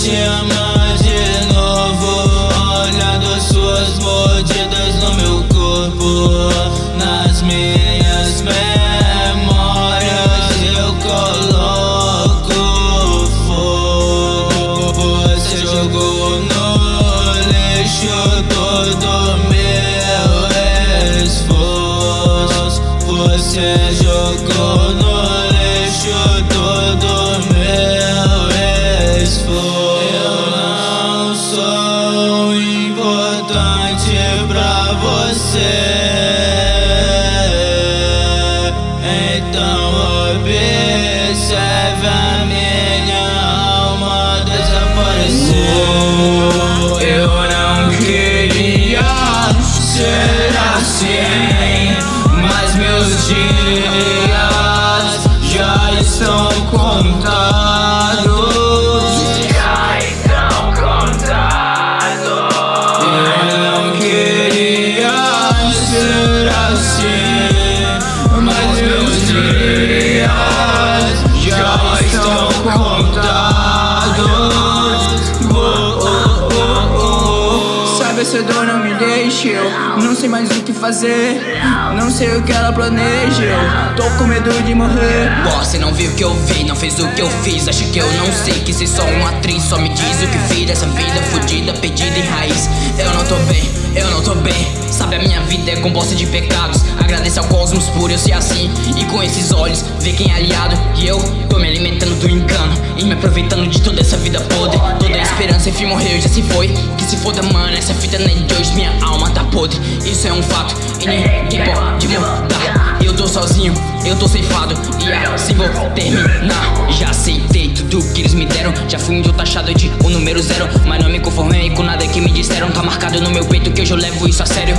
te amar de novo. Olhando suas mordidas no meu corpo Nas minhas memórias eu coloco fogo. Você jogou no lixo todo meu esforço. Você jogou no importante pra você. Então observe contados. Sabe, essa dor não me deixa Eu não sei mais o que fazer. Não sei o que ela planeja Eu tô com medo de morrer. Você não viu o que eu vi, não fez o que eu fiz. Acha que eu não sei que ser só uma atriz. Só me diz o que fiz dessa vida fodida, perdida em raiz. Eu não tô bem, eu não tô bem. Sabe a minha vida é composta de pecados. Agradeço ao cosmos por eu ser assim. E com esses olhos ver quem é aliado. E eu tô me alimentando do E me aproveitando de toda essa vida podre. Toda a esperança enfim morreu, já se foi. Que se foda mano, essa fita não é de hoje Minha alma tá podre, isso é um fato E ninguém pode mudar. Eu tô sozinho, eu tô ceifado E assim vou terminar. Já aceitei tudo que eles me deram Já fui um taxado de o número zero. Mas não me conformei com nada que me disseram Tá marcado no meu peito que hoje eu levo isso a sério